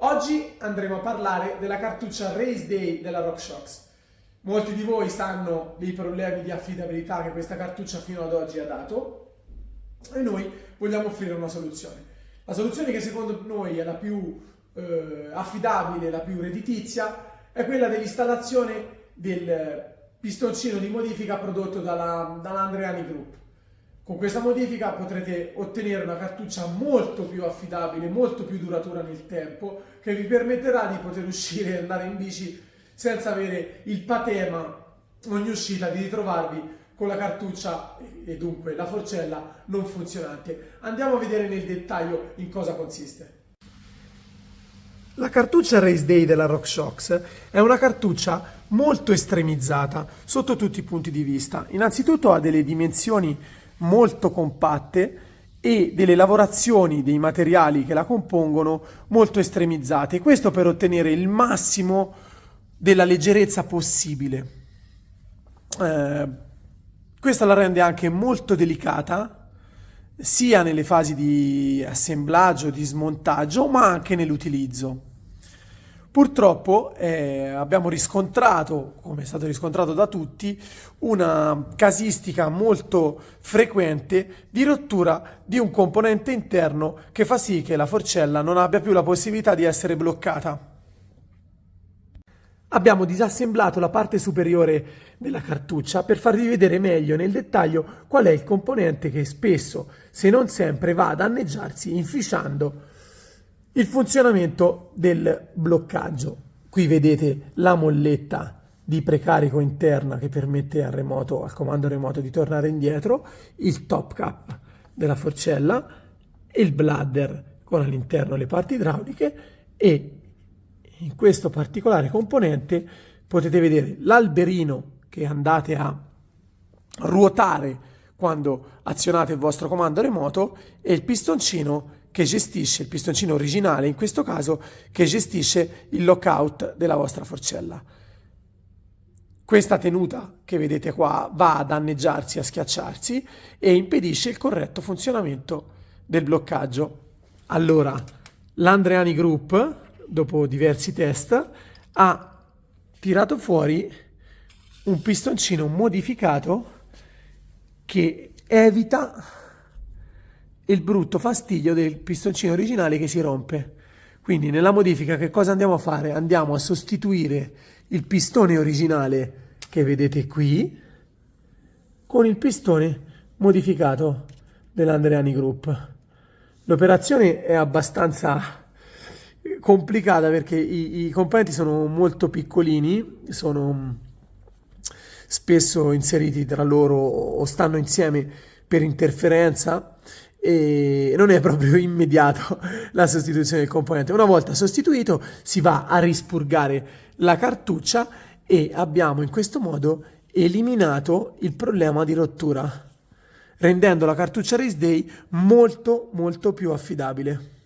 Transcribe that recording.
Oggi andremo a parlare della cartuccia Race Day della RockShox. Molti di voi sanno dei problemi di affidabilità che questa cartuccia fino ad oggi ha dato e noi vogliamo offrire una soluzione. La soluzione che secondo noi è la più eh, affidabile, la più redditizia, è quella dell'installazione del pistoncino di modifica prodotto dalla, dall'Andreani Group. Con questa modifica potrete ottenere una cartuccia molto più affidabile, molto più duratura nel tempo, che vi permetterà di poter uscire e andare in bici senza avere il patema ogni uscita di ritrovarvi con la cartuccia e dunque la forcella non funzionante. Andiamo a vedere nel dettaglio in cosa consiste. La cartuccia Race Day della RockShox è una cartuccia molto estremizzata sotto tutti i punti di vista. Innanzitutto ha delle dimensioni molto compatte e delle lavorazioni dei materiali che la compongono molto estremizzate. Questo per ottenere il massimo della leggerezza possibile. Eh, questa la rende anche molto delicata sia nelle fasi di assemblaggio, di smontaggio, ma anche nell'utilizzo. Purtroppo eh, abbiamo riscontrato, come è stato riscontrato da tutti, una casistica molto frequente di rottura di un componente interno che fa sì che la forcella non abbia più la possibilità di essere bloccata. Abbiamo disassemblato la parte superiore della cartuccia per farvi vedere meglio nel dettaglio qual è il componente che spesso, se non sempre, va a danneggiarsi inficiando il funzionamento del bloccaggio. Qui vedete la molletta di precarico interna che permette al, remoto, al comando remoto di tornare indietro, il top cap della forcella, il bladder con all'interno le parti idrauliche e in questo particolare componente potete vedere l'alberino che andate a ruotare quando azionate il vostro comando remoto e il pistoncino che gestisce, il pistoncino originale in questo caso, che gestisce il lockout della vostra forcella. Questa tenuta che vedete qua va a danneggiarsi, a schiacciarsi e impedisce il corretto funzionamento del bloccaggio. Allora, l'Andreani Group, dopo diversi test, ha tirato fuori un pistoncino modificato che evita il brutto fastidio del pistoncino originale che si rompe. Quindi nella modifica che cosa andiamo a fare? Andiamo a sostituire il pistone originale che vedete qui con il pistone modificato dell'Andreani Group. L'operazione è abbastanza complicata perché i, i, componenti sono molto piccolini, sono spesso inseriti tra loro o stanno insieme per interferenza e non è proprio immediato la sostituzione del componente. Una volta sostituito si va a rispurgare la cartuccia e abbiamo in questo modo eliminato il problema di rottura, rendendo la cartuccia Race Day molto molto più affidabile.